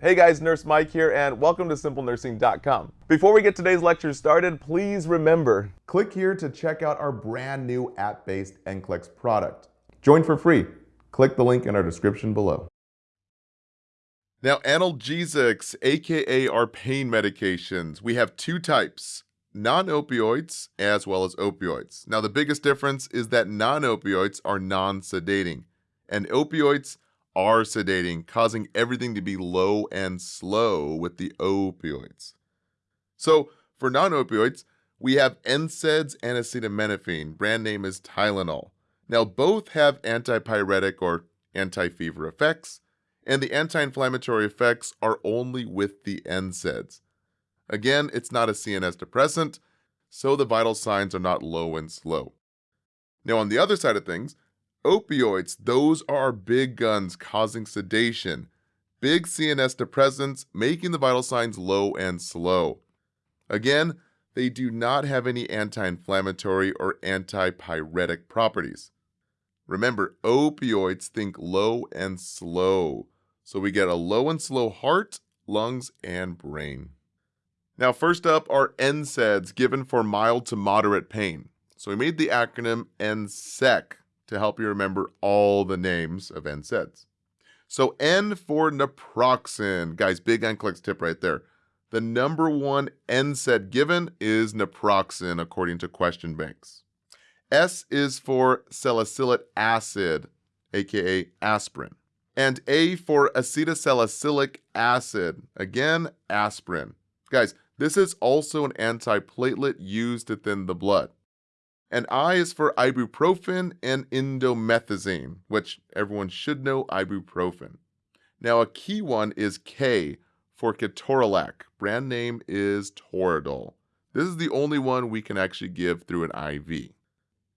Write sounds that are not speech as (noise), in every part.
Hey guys, Nurse Mike here, and welcome to SimpleNursing.com. Before we get today's lecture started, please remember, click here to check out our brand new app-based NCLEX product. Join for free. Click the link in our description below. Now, analgesics, aka our pain medications, we have two types non opioids as well as opioids. Now, the biggest difference is that non opioids are non sedating, and opioids are sedating, causing everything to be low and slow with the opioids. So, for non opioids, we have NSAIDs and acetaminophen. Brand name is Tylenol. Now, both have antipyretic or anti fever effects, and the anti inflammatory effects are only with the NSAIDs. Again, it's not a CNS depressant, so the vital signs are not low and slow. Now, on the other side of things, Opioids, those are big guns causing sedation. Big CNS depressants making the vital signs low and slow. Again, they do not have any anti inflammatory or antipyretic properties. Remember, opioids think low and slow. So we get a low and slow heart, lungs, and brain. Now, first up are NSAIDs given for mild to moderate pain. So we made the acronym NSEC to help you remember all the names of NSAIDs. So N for naproxen. Guys, big NCLEX tip right there. The number one NSAID given is naproxen, according to question banks. S is for salicylic acid, aka aspirin. And A for acetylsalicylic acid, again, aspirin. Guys, this is also an antiplatelet used to thin the blood. And I is for ibuprofen and indomethacin, which everyone should know ibuprofen. Now, a key one is K for ketorolac. Brand name is Toradol. This is the only one we can actually give through an IV.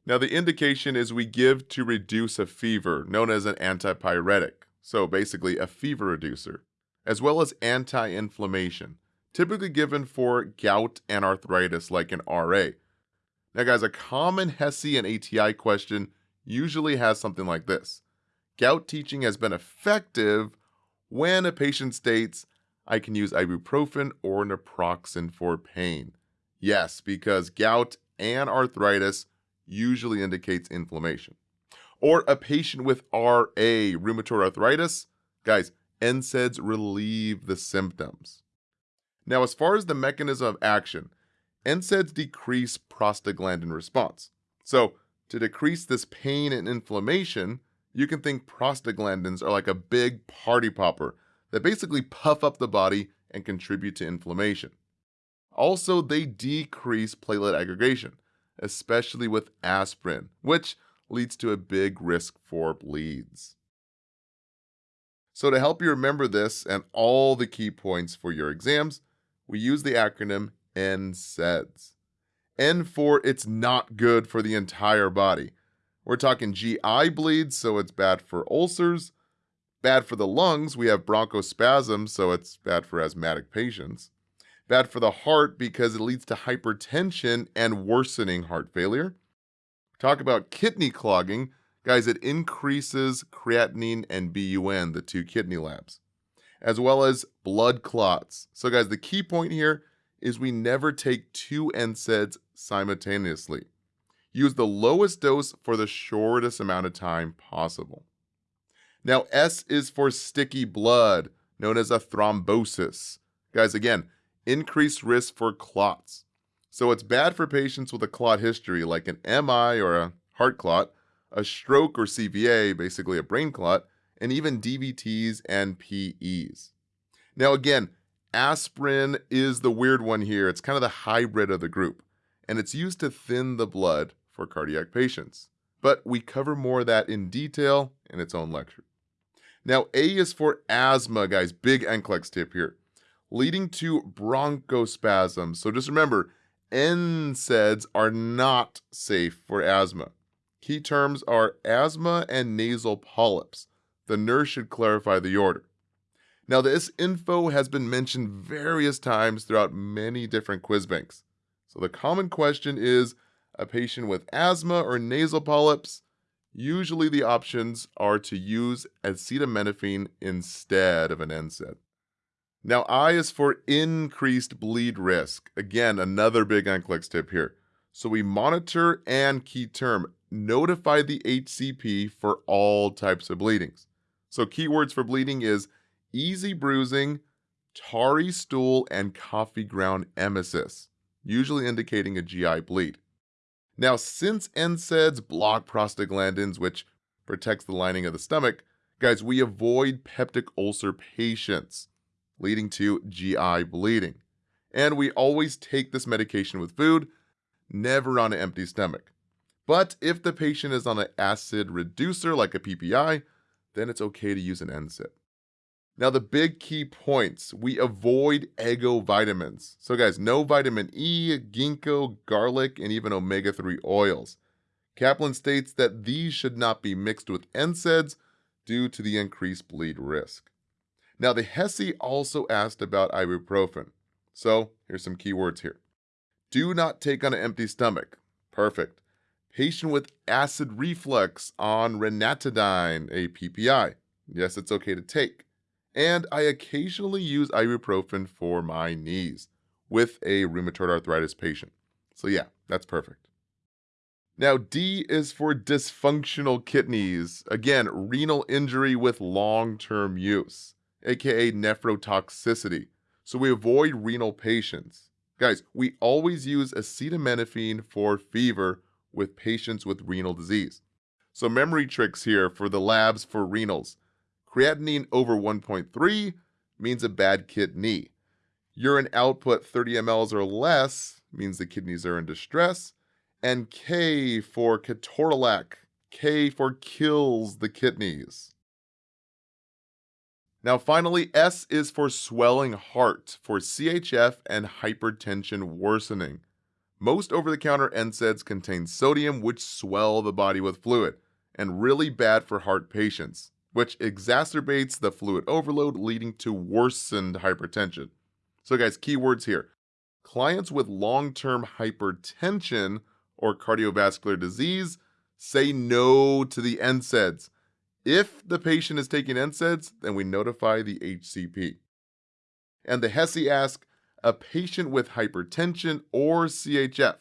Now, the indication is we give to reduce a fever, known as an antipyretic, so basically a fever reducer, as well as anti inflammation, typically given for gout and arthritis, like an RA. Now, guys, a common HESI and ATI question usually has something like this Gout teaching has been effective when a patient states, I can use ibuprofen or naproxen for pain. Yes, because gout and arthritis usually indicates inflammation. Or a patient with RA, rheumatoid arthritis, guys, NSAIDs relieve the symptoms. Now, as far as the mechanism of action, NSAIDs decrease prostaglandin response. So, to decrease this pain and inflammation, you can think prostaglandins are like a big party popper that basically puff up the body and contribute to inflammation. Also, they decrease platelet aggregation, especially with aspirin, which leads to a big risk for bleeds. So, to help you remember this and all the key points for your exams, we use the acronym N for it's not good for the entire body. We're talking GI bleeds, so it's bad for ulcers. Bad for the lungs, we have bronchospasm, so it's bad for asthmatic patients. Bad for the heart because it leads to hypertension and worsening heart failure. Talk about kidney clogging. Guys, it increases creatinine and BUN, the two kidney labs, as well as blood clots. So, guys, the key point here is we never take two NSAIDs simultaneously. Use the lowest dose for the shortest amount of time possible. Now, S is for sticky blood, known as a thrombosis. Guys, again, increased risk for clots. So it's bad for patients with a clot history, like an MI or a heart clot, a stroke or CVA, basically a brain clot, and even DVTs and PEs. Now, again, Aspirin is the weird one here. It's kind of the hybrid of the group, and it's used to thin the blood for cardiac patients. But we cover more of that in detail in its own lecture. Now, A is for asthma, guys. Big NCLEX tip here. Leading to bronchospasm. So just remember, NSAIDs are not safe for asthma. Key terms are asthma and nasal polyps. The nurse should clarify the order. Now, this info has been mentioned various times throughout many different quiz banks. So the common question is a patient with asthma or nasal polyps. Usually the options are to use acetaminophen instead of an NSAID. Now, I is for increased bleed risk. Again, another big NCLEX tip here. So we monitor and key term notify the HCP for all types of bleedings. So keywords for bleeding is easy bruising, tarry stool, and coffee ground emesis, usually indicating a GI bleed. Now, since NSAIDs block prostaglandins, which protects the lining of the stomach, guys, we avoid peptic ulcer patients, leading to GI bleeding. And we always take this medication with food, never on an empty stomach. But if the patient is on an acid reducer like a PPI, then it's okay to use an NSAID. Now, the big key points we avoid ego vitamins. So, guys, no vitamin E, ginkgo, garlic, and even omega 3 oils. Kaplan states that these should not be mixed with NSAIDs due to the increased bleed risk. Now, the HESI also asked about ibuprofen. So, here's some keywords here. Do not take on an empty stomach. Perfect. Patient with acid reflux on ranitidine, a PPI. Yes, it's okay to take and I occasionally use ibuprofen for my knees with a rheumatoid arthritis patient. So, yeah, that's perfect. Now, D is for dysfunctional kidneys. Again, renal injury with long term use, aka nephrotoxicity. So, we avoid renal patients. Guys, we always use acetaminophen for fever with patients with renal disease. So, memory tricks here for the labs for renals. Creatinine over 1.3 means a bad kidney. Urine output 30 mLs or less means the kidneys are in distress. And K for ketorolac. K for kills the kidneys. Now, finally, S is for swelling heart, for CHF and hypertension worsening. Most over the counter NSAIDs contain sodium, which swell the body with fluid, and really bad for heart patients which exacerbates the fluid overload, leading to worsened hypertension. So, guys, keywords here clients with long term hypertension or cardiovascular disease say no to the NSAIDs. If the patient is taking NSAIDs, then we notify the HCP. And the HESI asks a patient with hypertension or CHF.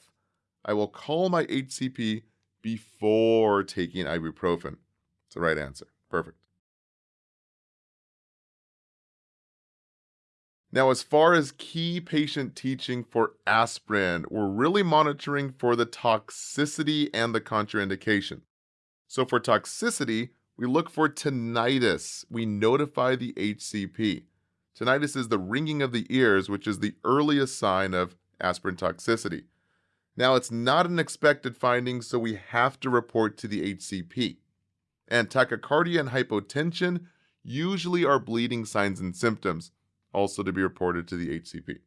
I will call my HCP before taking ibuprofen. It's the right answer. Perfect. Now, as far as key patient teaching for aspirin, we're really monitoring for the toxicity and the contraindication. So, for toxicity, we look for tinnitus. We notify the HCP. Tinnitus is the ringing of the ears, which is the earliest sign of aspirin toxicity. Now, it's not an expected finding, so we have to report to the HCP. And tachycardia and hypotension usually are bleeding signs and symptoms also to be reported to the HCP.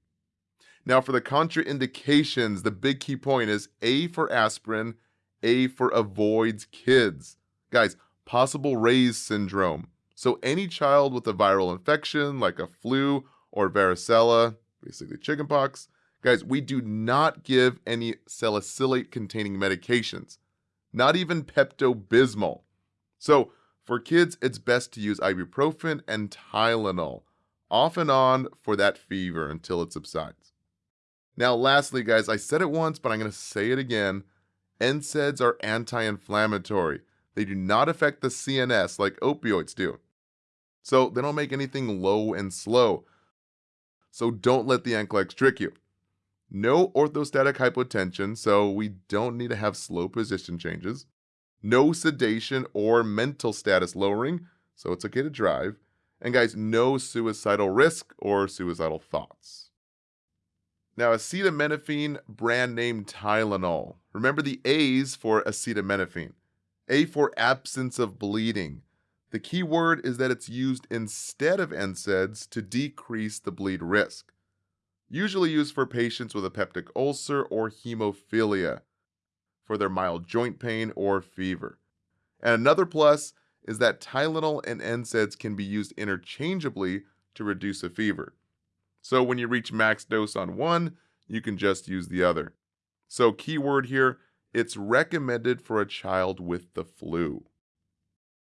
Now, for the contraindications, the big key point is A for aspirin, A for avoids kids. Guys, possible Reye's syndrome. So, any child with a viral infection like a flu or varicella, basically chickenpox, guys, we do not give any salicylate containing medications, not even Pepto Bismol. So, for kids, it's best to use ibuprofen and Tylenol off and on for that fever until it subsides. Now, lastly, guys, I said it once, but I'm going to say it again. NSAIDs are anti inflammatory. They do not affect the CNS like opioids do. So they don't make anything low and slow. So don't let the NCLEX trick you. No orthostatic hypotension, so we don't need to have slow position changes. No sedation or mental status lowering, so it's okay to drive. And guys, no suicidal risk or suicidal thoughts. Now, acetaminophen, brand name Tylenol. Remember the A's for acetaminophen. A for absence of bleeding. The key word is that it's used instead of NSAIDs to decrease the bleed risk. Usually used for patients with a peptic ulcer or hemophilia, for their mild joint pain or fever. And another plus is that Tylenol and NSAIDs can be used interchangeably to reduce a fever. So when you reach max dose on one, you can just use the other. So keyword here, it's recommended for a child with the flu.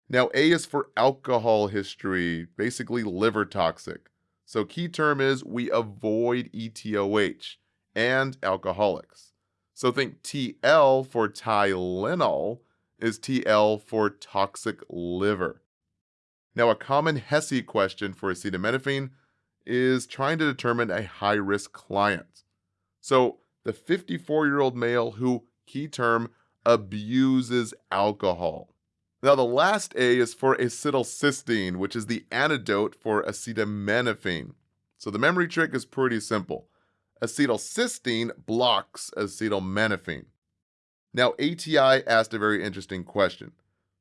Now A is for alcohol history, basically liver toxic. So, key term is we avoid ETOH and alcoholics. So, think TL for Tylenol is TL for toxic liver. Now, a common HESI question for acetaminophen is trying to determine a high risk client. So, the 54 year old male who, key term, abuses alcohol. Now, the last A is for acetylcysteine, which is the antidote for acetaminophen. So, the memory trick is pretty simple. Acetylcysteine blocks acetaminophen. Now, ATI asked a very interesting question.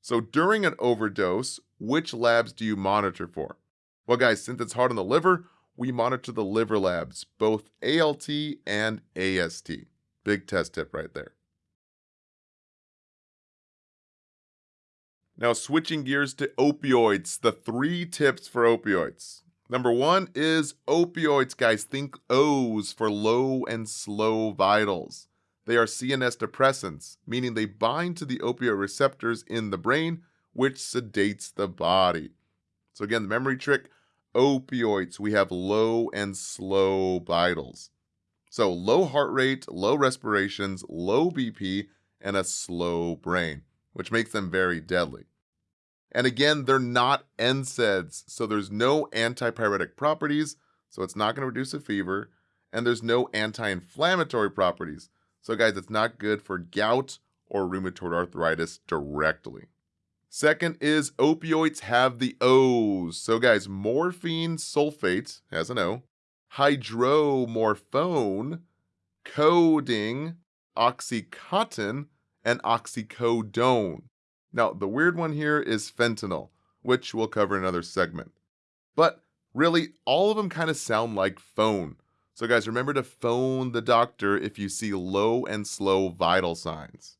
So, during an overdose, which labs do you monitor for? Well, guys, since it's hard on the liver, we monitor the liver labs, both ALT and AST. Big test tip right there. Now, switching gears to opioids, the three tips for opioids. Number one is opioids, guys. Think O's for low and slow vitals. They are CNS depressants, meaning they bind to the opioid receptors in the brain, which sedates the body. So, again, the memory trick opioids, we have low and slow vitals. So, low heart rate, low respirations, low BP, and a slow brain, which makes them very deadly. And again, they're not NSAIDs, so there's no antipyretic properties, so it's not going to reduce a fever, and there's no anti inflammatory properties. So, guys, it's not good for gout or rheumatoid arthritis directly. Second is opioids have the O's. So, guys, morphine sulfate has an O, hydromorphone, codeine, oxycontin, and oxycodone. Now, the weird one here is fentanyl, which we'll cover in another segment. But really, all of them kind of sound like phone. So, guys, remember to phone the doctor if you see low and slow vital signs.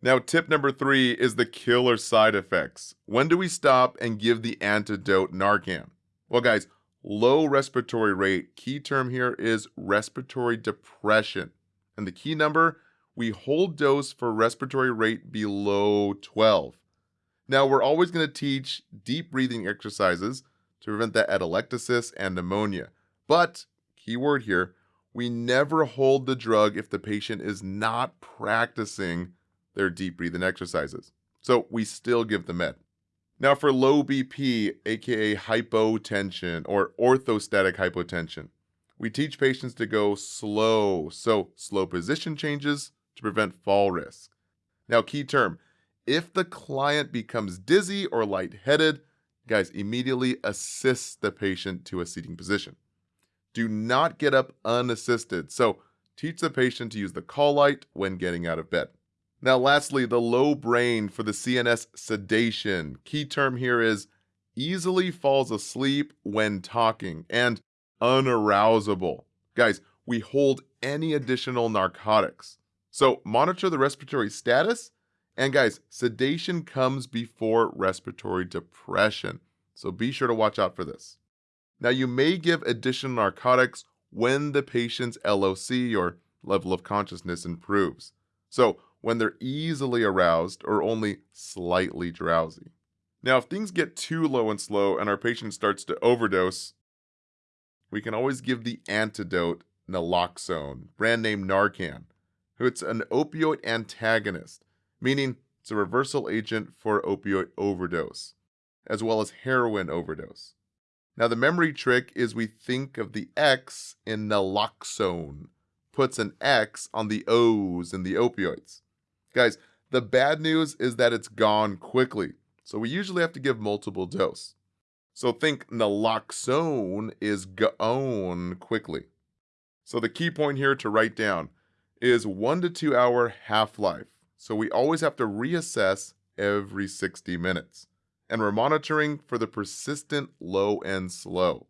Now, tip number three is the killer side effects. When do we stop and give the antidote Narcan? Well, guys, low respiratory rate, key term here is respiratory depression. And the key number, we hold dose for respiratory rate below 12. Now, we're always going to teach deep breathing exercises to prevent that atelectasis and pneumonia. But, key word here, we never hold the drug if the patient is not practicing their deep breathing exercises. So we still give the med. Now for low BP, aka hypotension or orthostatic hypotension, we teach patients to go slow, so slow position changes to prevent fall risk. Now, key term if the client becomes dizzy or lightheaded, guys, immediately assist the patient to a seating position. Do not get up unassisted. So, teach the patient to use the call light when getting out of bed. Now, lastly, the low brain for the CNS sedation. Key term here is easily falls asleep when talking and unarousable. Guys, we hold any additional narcotics. So monitor the respiratory status. And guys, sedation comes before respiratory depression. So be sure to watch out for this. Now, you may give additional narcotics when the patient's LOC or level of consciousness improves. So when they're easily aroused or only slightly drowsy. Now, if things get too low and slow and our patient starts to overdose, we can always give the antidote naloxone, brand name Narcan. It's an opioid antagonist, meaning it's a reversal agent for opioid overdose, as well as heroin overdose. Now, the memory trick is we think of the X in naloxone, puts an X on the O's in the opioids. Guys, the bad news is that it's gone quickly, so we usually have to give multiple dose. So think naloxone is gone quickly. So the key point here to write down is one to two hour half life. So we always have to reassess every 60 minutes. And we're monitoring for the persistent low and slow.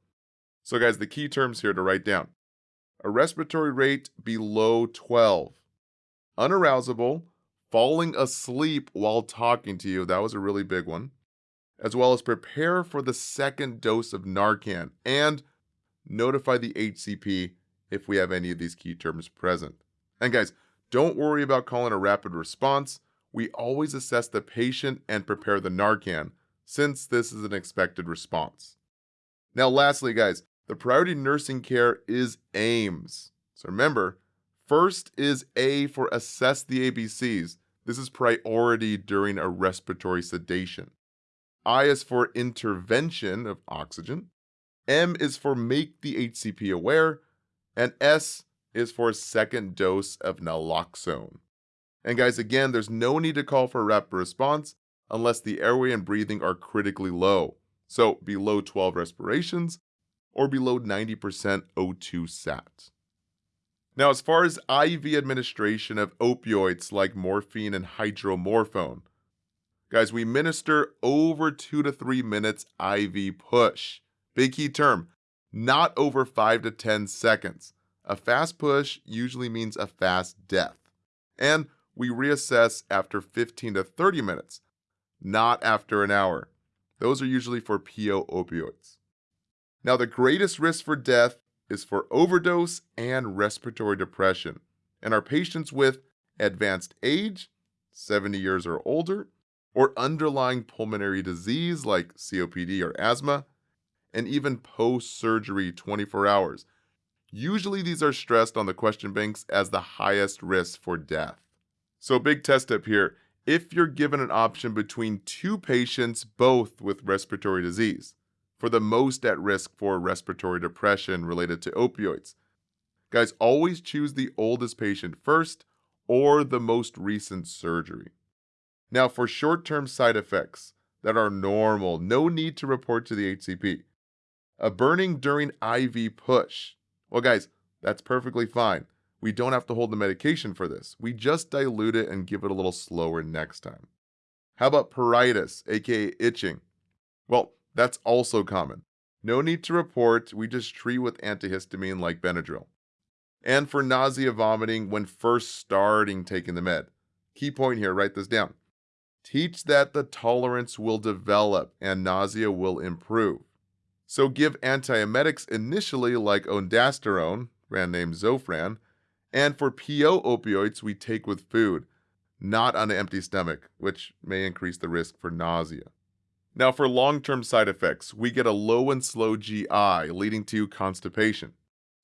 So, guys, the key terms here to write down a respiratory rate below 12, unarousable, falling asleep while talking to you. That was a really big one. As well as prepare for the second dose of Narcan and notify the HCP if we have any of these key terms present. And guys, don't worry about calling a rapid response. We always assess the patient and prepare the Narcan, since this is an expected response. Now, lastly, guys, the priority nursing care is AIMS. So remember, first is A for assess the ABCs. This is priority during a respiratory sedation. I is for intervention of oxygen. M is for make the HCP aware. And S is for a second dose of naloxone. And guys, again, there's no need to call for a rapid response unless the airway and breathing are critically low. So below 12 respirations or below 90% O2 sat. Now, as far as IV administration of opioids like morphine and hydromorphone, guys, we minister over two to three minutes IV push. Big key term, not over five to 10 seconds. A fast push usually means a fast death. And we reassess after 15 to 30 minutes, not after an hour. Those are usually for PO opioids. Now, the greatest risk for death is for overdose and respiratory depression, and are patients with advanced age, 70 years or older, or underlying pulmonary disease like COPD or asthma, and even post surgery 24 hours. Usually, these are stressed on the question banks as the highest risk for death. So, big test up here if you're given an option between two patients, both with respiratory disease, for the most at risk for respiratory depression related to opioids. Guys, always choose the oldest patient first or the most recent surgery. Now, for short term side effects that are normal, no need to report to the HCP. A burning during IV push. Well, guys, that's perfectly fine. We don't have to hold the medication for this. We just dilute it and give it a little slower next time. How about pruritus, aka itching? Well, that's also common. No need to report, we just treat with antihistamine like Benadryl. And for nausea vomiting when first starting taking the med. Key point here, write this down. Teach that the tolerance will develop and nausea will improve. So give antiemetics initially like ondansetron, brand name Zofran, and for PO opioids we take with food, not on an empty stomach, which may increase the risk for nausea. Now, for long term side effects, we get a low and slow GI, leading to constipation.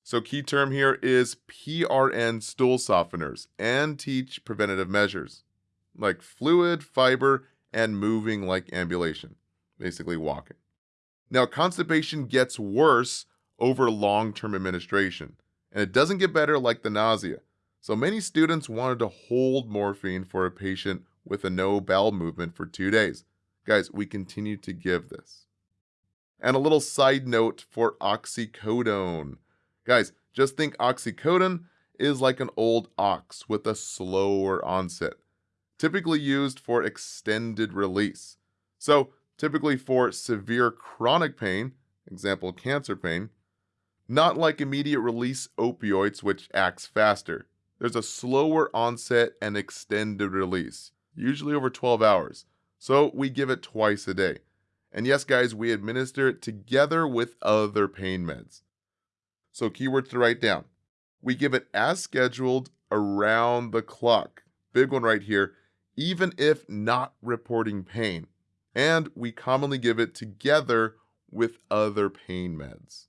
So, key term here is PRN stool softeners and teach preventative measures like fluid, fiber, and moving like ambulation, basically walking. Now, constipation gets worse over long term administration, and it doesn't get better like the nausea. So, many students wanted to hold morphine for a patient with a no bowel movement for two days. Guys, we continue to give this. And a little side note for oxycodone. Guys, just think oxycodone is like an old ox with a slower onset, typically used for extended release. So, typically for severe chronic pain, example cancer pain, not like immediate release opioids, which acts faster. There's a slower onset and extended release, usually over 12 hours. So we give it twice a day. And yes, guys, we administer it together with other pain meds. So, keywords to write down. We give it as scheduled around the clock. Big one right here, even if not reporting pain. And we commonly give it together with other pain meds.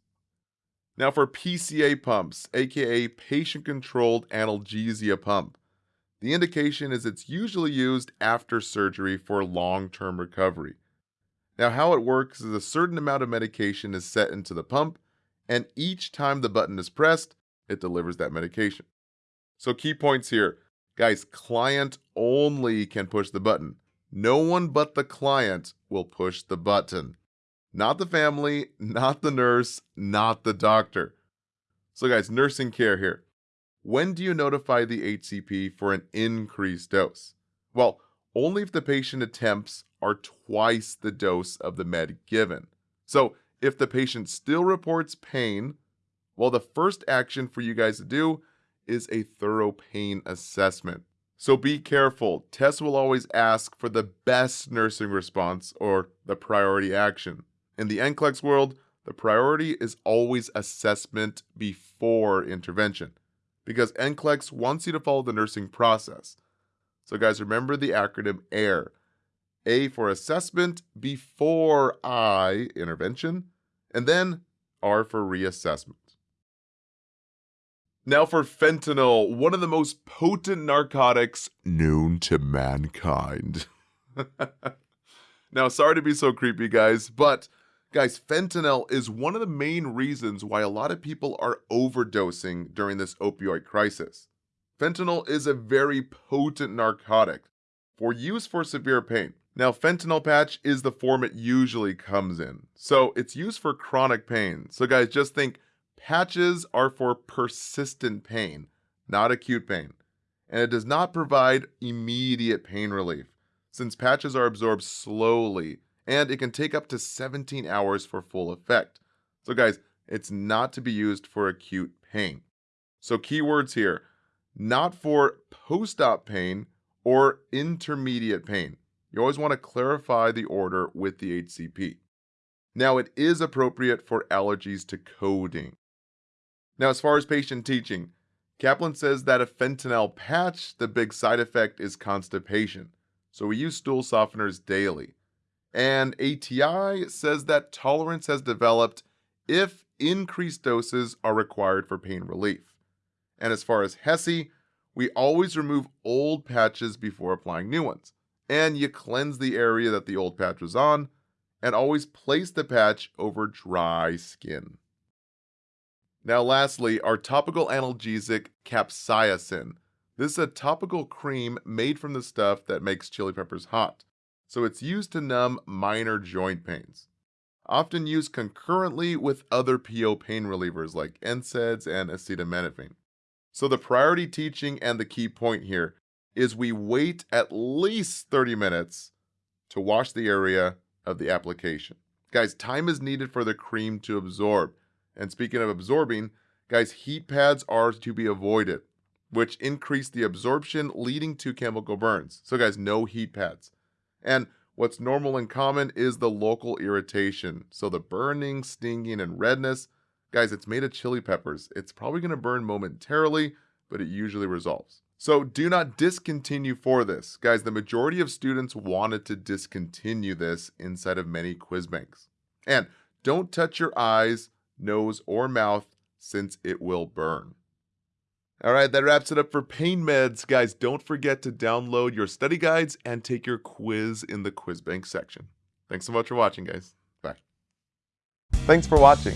Now, for PCA pumps, aka patient controlled analgesia pump, the indication is it's usually used after surgery for long term recovery. Now, how it works is a certain amount of medication is set into the pump, and each time the button is pressed, it delivers that medication. So, key points here guys, client only can push the button. No one but the client will push the button. Not the family, not the nurse, not the doctor. So, guys, nursing care here. When do you notify the HCP for an increased dose? Well, only if the patient attempts are twice the dose of the med given. So, if the patient still reports pain, well, the first action for you guys to do is a thorough pain assessment. So be careful. Tests will always ask for the best nursing response or the priority action. In the NCLEX world, the priority is always assessment before intervention because NCLEX wants you to follow the nursing process. So, guys, remember the acronym AIR A for assessment before I intervention, and then R for reassessment. Now, for fentanyl, one of the most potent narcotics known to mankind. (laughs) now, sorry to be so creepy, guys, but guys, fentanyl is one of the main reasons why a lot of people are overdosing during this opioid crisis. Fentanyl is a very potent narcotic for use for severe pain. Now, fentanyl patch is the form it usually comes in. So it's used for chronic pain. So guys, just think patches are for persistent pain, not acute pain. And it does not provide immediate pain relief since patches are absorbed slowly and it can take up to 17 hours for full effect. So guys, it's not to be used for acute pain. So keywords here, not for post-op pain or intermediate pain. You always want to clarify the order with the HCP. Now, it is appropriate for allergies to codeine. Now, as far as patient teaching, Kaplan says that a fentanyl patch, the big side effect is constipation. So we use stool softeners daily. And ATI says that tolerance has developed if increased doses are required for pain relief. And as far as HESI, we always remove old patches before applying new ones and you cleanse the area that the old patch was on, and always place the patch over dry skin. Now lastly, our topical analgesic capsaicin. This is a topical cream made from the stuff that makes chili peppers hot, so it's used to numb minor joint pains. Often used concurrently with other PO pain relievers like NSAIDs and acetaminophen. So the priority teaching and the key point here is we wait at least 30 minutes to wash the area of the application. Guys, time is needed for the cream to absorb. And speaking of absorbing, guys, heat pads are to be avoided, which increase the absorption leading to chemical burns. So guys, no heat pads. And what's normal and common is the local irritation. So the burning, stinging, and redness, guys, it's made of chili peppers. It's probably to burn momentarily, but it usually resolves. So do not discontinue for this. Guys, the majority of students wanted to discontinue this inside of many quiz banks. And don't touch your eyes, nose, or mouth since it will burn. All right, that wraps it up for pain meds. Guys, don't forget to download your study guides and take your quiz in the quiz bank section. Thanks so much for watching, guys. Bye. Thanks for watching.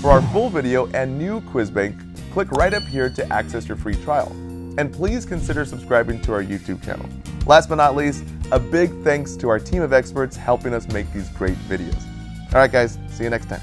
For our full video and new quiz bank, click right up here to access your free trial and please consider subscribing to our YouTube channel. Last but not least, a big thanks to our team of experts helping us make these great videos. All right, guys, see you next time.